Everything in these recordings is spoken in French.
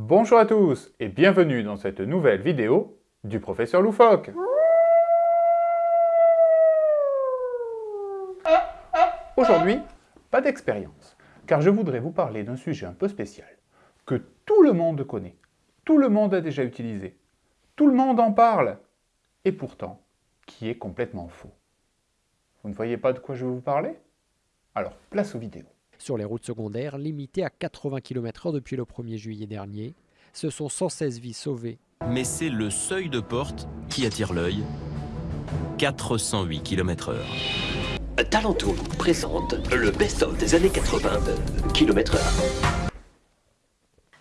Bonjour à tous et bienvenue dans cette nouvelle vidéo du professeur Loufoque. Aujourd'hui, pas d'expérience, car je voudrais vous parler d'un sujet un peu spécial, que tout le monde connaît, tout le monde a déjà utilisé, tout le monde en parle, et pourtant, qui est complètement faux. Vous ne voyez pas de quoi je veux vous parler? Alors, place aux vidéos. Sur les routes secondaires, limitées à 80 km/h depuis le 1er juillet dernier, ce sont 116 vies sauvées. Mais c'est le seuil de porte qui attire l'œil. 408 km/h. Talentoon présente le best-of des années 80 de km/h.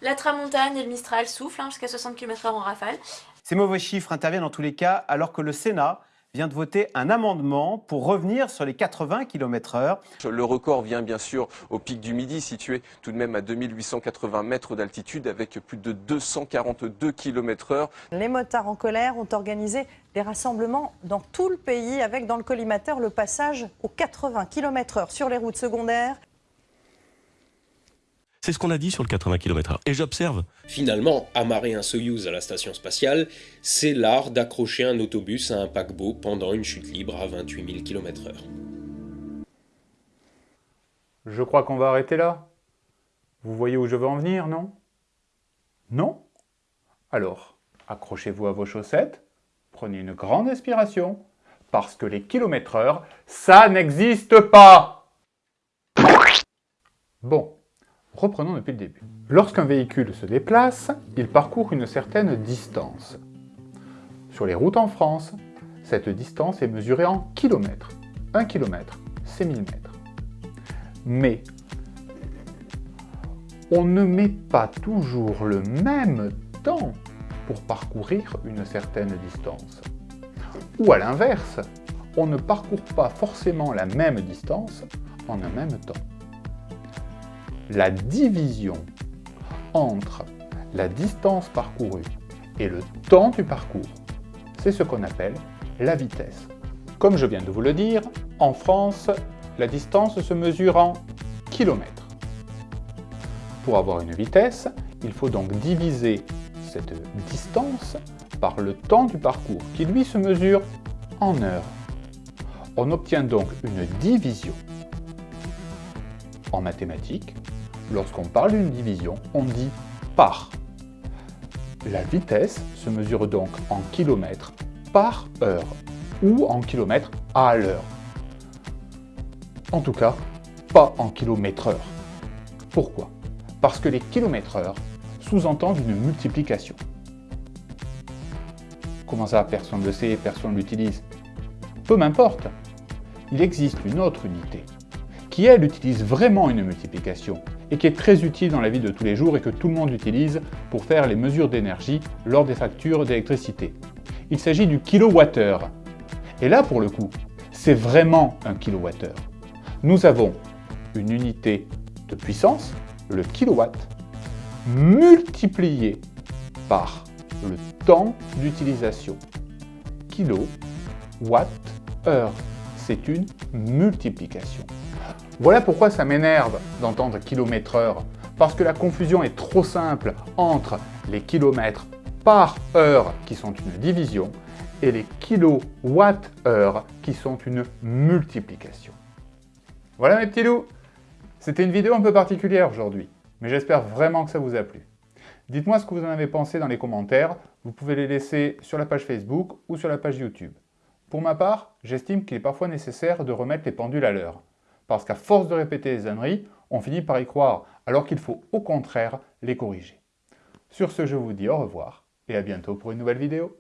La tramontane et le Mistral soufflent hein, jusqu'à 60 km/h en rafale. Ces mauvais chiffres interviennent dans tous les cas alors que le Sénat vient de voter un amendement pour revenir sur les 80 km/h. Le record vient bien sûr au pic du Midi, situé tout de même à 2880 mètres d'altitude avec plus de 242 km/h. Les motards en colère ont organisé des rassemblements dans tout le pays avec dans le collimateur le passage aux 80 km/h sur les routes secondaires. C'est ce qu'on a dit sur le 80 km/h. Et j'observe. Finalement, amarrer un Soyouz à la station spatiale, c'est l'art d'accrocher un autobus à un paquebot pendant une chute libre à 28 000 km/h. Je crois qu'on va arrêter là. Vous voyez où je veux en venir, non? Non? Alors, accrochez-vous à vos chaussettes, prenez une grande inspiration, parce que les kilomètres heure, ça n'existe pas Bon, Reprenons depuis le début. Lorsqu'un véhicule se déplace, il parcourt une certaine distance. Sur les routes en France, cette distance est mesurée en kilomètres. 1 km, c'est 1000 mètres. Mais on ne met pas toujours le même temps pour parcourir une certaine distance. Ou à l'inverse, on ne parcourt pas forcément la même distance en un même temps la division entre la distance parcourue et le temps du parcours, c'est ce qu'on appelle la vitesse. Comme je viens de vous le dire, en France, la distance se mesure en kilomètres. Pour avoir une vitesse, il faut donc diviser cette distance par le temps du parcours, qui lui se mesure en heures. On obtient donc une division. En mathématiques, Lorsqu'on parle d'une division, on dit par. La vitesse se mesure donc en kilomètres par heure ou en kilomètres à l'heure. En tout cas, pas en kilomètres heure. Pourquoi? Parce que les kilomètres heure sous-entendent une multiplication. Comment ça, personne ne le sait, personne ne l'utilise? Peu m'importe. Il existe une autre unité qui, elle, utilise vraiment une multiplication et qui est très utile dans la vie de tous les jours et que tout le monde utilise pour faire les mesures d'énergie lors des factures d'électricité. Il s'agit du kilowattheure. Et là, pour le coup, c'est vraiment un kilowattheure. Nous avons une unité de puissance, le kilowatt, multiplié par le temps d'utilisation. Kilo, watt, heure. C'est une multiplication. Voilà pourquoi ça m'énerve d'entendre kilomètre heure, parce que la confusion est trop simple entre les kilomètres par heure qui sont une division et les kilowatts-heure qui sont une multiplication. Voilà mes petits loups C'était une vidéo un peu particulière aujourd'hui, mais j'espère vraiment que ça vous a plu. Dites-moi ce que vous en avez pensé dans les commentaires, vous pouvez les laisser sur la page Facebook ou sur la page YouTube. Pour ma part, j'estime qu'il est parfois nécessaire de remettre les pendules à l'heure parce qu'à force de répéter les âneries, on finit par y croire, alors qu'il faut au contraire les corriger. Sur ce, je vous dis au revoir et à bientôt pour une nouvelle vidéo.